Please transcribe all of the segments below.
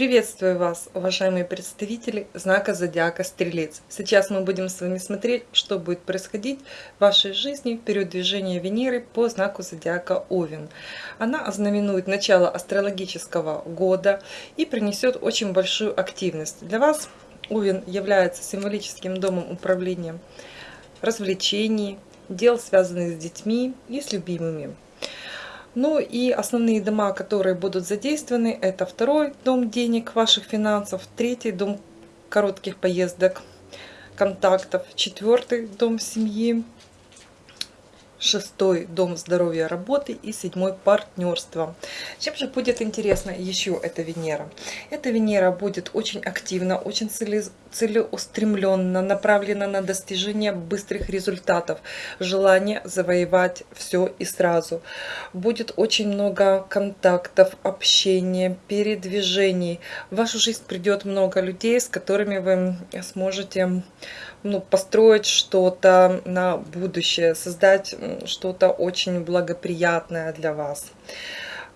Приветствую вас, уважаемые представители знака Зодиака Стрелец. Сейчас мы будем с вами смотреть, что будет происходить в вашей жизни в период движения Венеры по знаку Зодиака Овен. Она ознаменует начало астрологического года и принесет очень большую активность. Для вас Овен является символическим домом управления развлечений, дел, связанных с детьми и с любимыми. Ну и основные дома, которые будут задействованы, это второй дом денег, ваших финансов, третий дом коротких поездок, контактов, четвертый дом семьи, шестой дом здоровья работы и седьмой партнерство. Чем же будет интересно еще эта Венера? Эта Венера будет очень активна, очень целеустремленно, направлена на достижение быстрых результатов, желание завоевать все и сразу. Будет очень много контактов, общения, передвижений. В вашу жизнь придет много людей, с которыми вы сможете ну, построить что-то на будущее, создать что-то очень благоприятное для вас.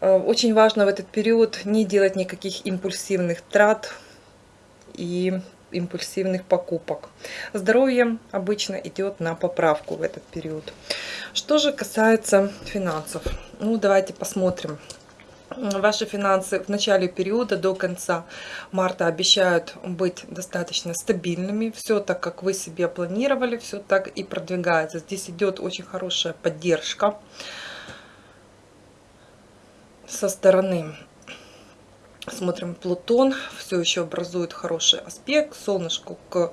Э, очень важно в этот период не делать никаких импульсивных трат и импульсивных покупок. Здоровье обычно идет на поправку в этот период. Что же касается финансов, ну давайте посмотрим ваши финансы в начале периода до конца марта обещают быть достаточно стабильными. Все так, как вы себе планировали, все так и продвигается. Здесь идет очень хорошая поддержка со стороны. Смотрим, Плутон все еще образует хороший аспект, солнышку к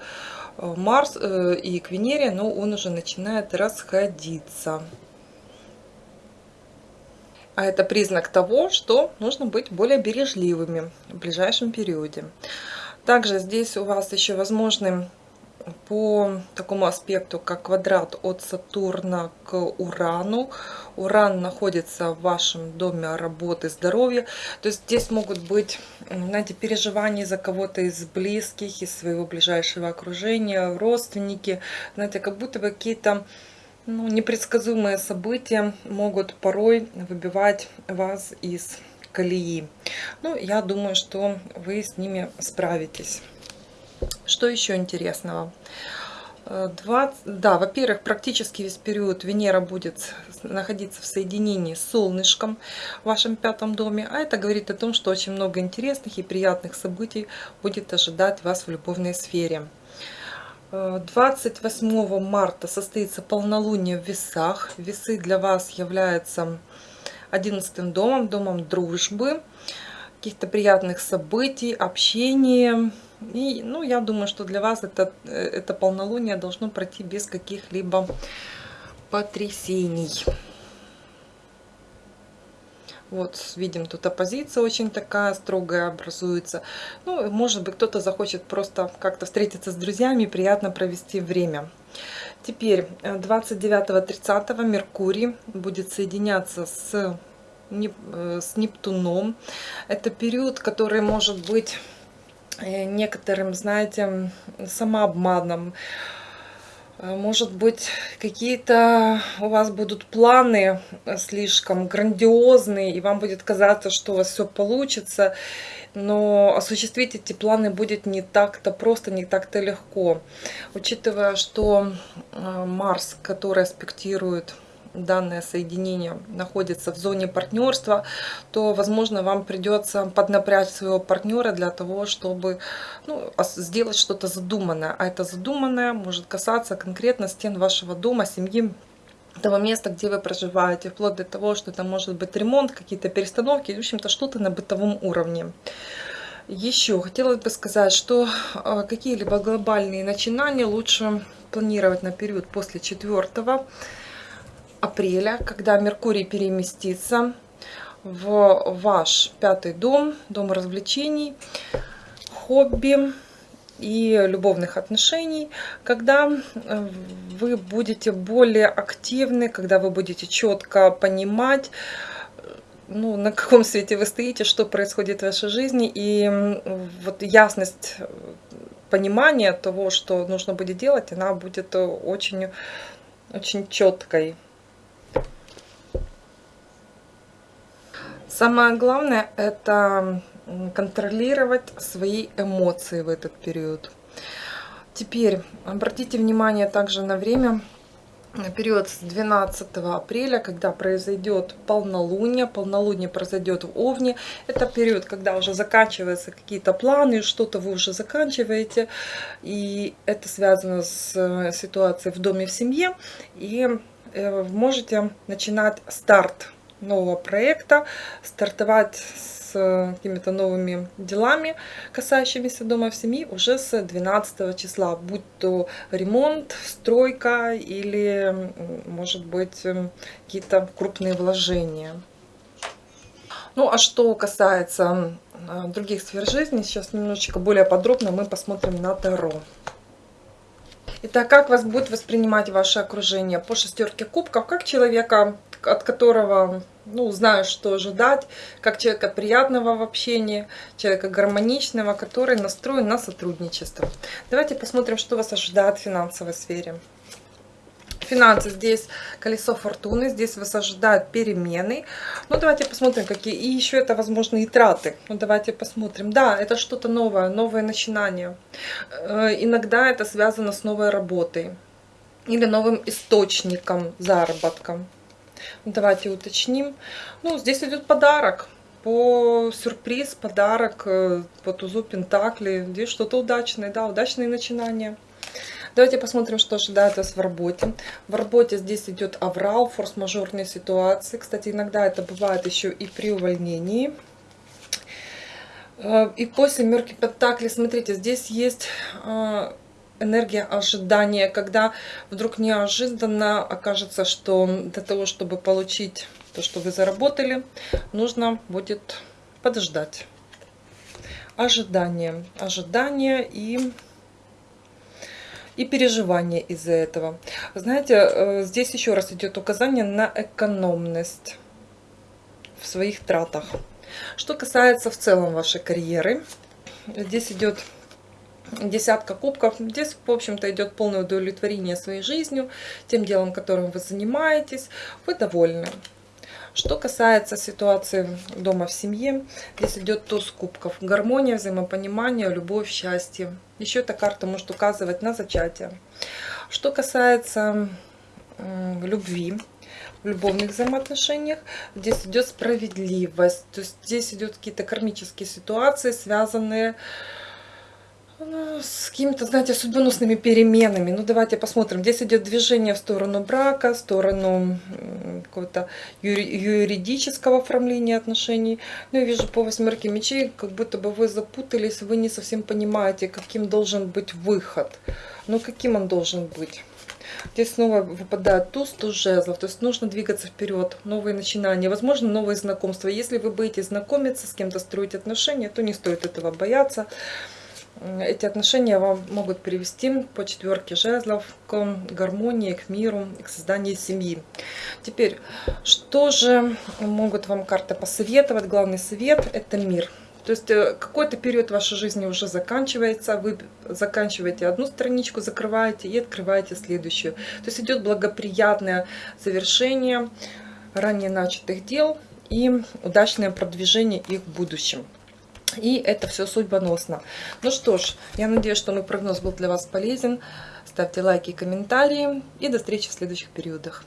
э, Марс э, и к Венере, но он уже начинает расходиться. А это признак того, что нужно быть более бережливыми в ближайшем периоде. Также здесь у вас еще возможны по такому аспекту, как квадрат от Сатурна к Урану. Уран находится в вашем доме работы, здоровья. То есть здесь могут быть, знаете, переживания за кого-то из близких, из своего ближайшего окружения, родственники. Знаете, как будто бы какие-то ну, непредсказуемые события могут порой выбивать вас из колеи. Ну, я думаю, что вы с ними справитесь. Что еще интересного? 20, э, да, во-первых, практически весь период Венера будет находиться в соединении с солнышком в вашем пятом доме, а это говорит о том, что очень много интересных и приятных событий будет ожидать вас в любовной сфере. 28 марта состоится полнолуние в весах. Весы для вас являются 11 домом, домом дружбы, каких-то приятных событий, общения. И, ну, я думаю, что для вас это, э, это полнолуние должно пройти без каких-либо потрясений. Вот, видим, тут оппозиция очень такая строгая образуется. Ну, может быть, кто-то захочет просто как-то встретиться с друзьями, приятно провести время. Теперь 29-30 э, Меркурий будет соединяться с, э, с Нептуном. Это период, который может быть э, некоторым, знаете, самообманом, может быть, какие-то у вас будут планы слишком грандиозные, и вам будет казаться, что у вас все получится, но осуществить эти планы будет не так-то просто, не так-то легко. Учитывая, что а, Марс, который аспектирует данное соединение находится в зоне партнерства, то, возможно, вам придется поднапрячь своего партнера для того, чтобы ну, сделать что-то задуманное. А это задуманное может касаться конкретно стен вашего дома, семьи, того места, где вы проживаете, вплоть до того, что это может быть ремонт, какие-то перестановки, в общем-то, что-то на бытовом уровне. Еще хотелось бы сказать, что а, какие-либо глобальные начинания лучше планировать на период после 4 апреля, когда Меркурий переместится в ваш пятый дом, дом развлечений, хобби и любовных отношений, когда э, вы будете более активны, когда вы будете четко понимать, ну, на каком свете вы стоите, что происходит в вашей жизни, и вот ясность понимания того, что нужно будет делать, она будет очень очень четкой. Самое главное это контролировать свои эмоции в этот период. Теперь обратите внимание также на время период с 12 апреля, когда произойдет полнолуние. Полнолуние произойдет в Овне. Это период, когда уже заканчиваются какие-то планы, что-то вы уже заканчиваете. И это связано с э, ситуацией в доме, в семье. И э, можете начинать старт нового проекта, стартовать с какими-то новыми делами, касающимися дома в семьи, уже с 12 числа, будь то ремонт, стройка или, может быть, какие-то крупные вложения. Ну, а что касается других сфер жизни, сейчас немножечко более подробно мы посмотрим на Таро. Итак, как вас будет воспринимать ваше окружение по шестерке кубков, как человека, от которого ну, знаю, что ожидать, как человека приятного в общении, человека гармоничного, который настроен на сотрудничество. Давайте посмотрим, что вас ожидает в финансовой сфере. Финансы здесь колесо фортуны, здесь вас ожидают перемены. Ну, давайте посмотрим, какие. И еще это возможные траты. Ну, давайте посмотрим. Да, это что-то новое, новое начинание. Э, иногда это связано с новой работой или новым источником заработка. Давайте уточним. Ну, здесь идет подарок. По сюрприз, подарок э, по тузу Пентакли. Здесь что-то удачное, да, удачные начинания. Давайте посмотрим, что ожидает вас в работе. В работе здесь идет аврал, форс-мажорные ситуации. Кстати, иногда это бывает еще и при увольнении. Э, и после семерки Пентакли, смотрите, здесь есть э, энергия ожидания, когда вдруг неожиданно окажется, что для того, чтобы получить то, что вы заработали, нужно будет подождать. Ожидание, ожидание и и переживание из-за этого. Знаете, э, здесь еще раз идет указание на экономность в своих тратах. Что касается в целом вашей карьеры, здесь идет десятка кубков. Здесь, в общем-то, идет полное удовлетворение своей жизнью, тем делом, которым вы занимаетесь. Вы довольны. Что касается ситуации дома в семье, здесь идет туз кубков. Гармония, взаимопонимание, любовь, счастье. Еще эта карта может указывать на зачатие. Что касается любви, в любовных взаимоотношениях. Здесь идет справедливость. То есть здесь идет какие-то кармические ситуации, связанные с с какими-то, знаете, судьбоносными переменами. Ну, давайте посмотрим. Здесь идет движение в сторону брака, в сторону какого-то юридического оформления отношений. Ну, я вижу по восьмерке мечей, как будто бы вы запутались, вы не совсем понимаете, каким должен быть выход. Ну, каким он должен быть. Здесь снова выпадает туз, туз жезлов. То есть нужно двигаться вперед, новые начинания, возможно, новые знакомства. Если вы будете знакомиться с кем-то, строить отношения, то не стоит этого бояться эти отношения вам могут привести по четверке жезлов к гармонии, к миру, к созданию семьи. Теперь, что же могут вам карты посоветовать? Главный совет – это мир. То есть э, какой-то период вашей жизни уже заканчивается, вы заканчиваете одну страничку, закрываете и открываете следующую. То есть идет благоприятное завершение ранее начатых дел и удачное продвижение их в будущем. И это все судьбоносно. Ну что ж, я надеюсь, что мой прогноз был для вас полезен. Ставьте лайки и комментарии. И до встречи в следующих периодах.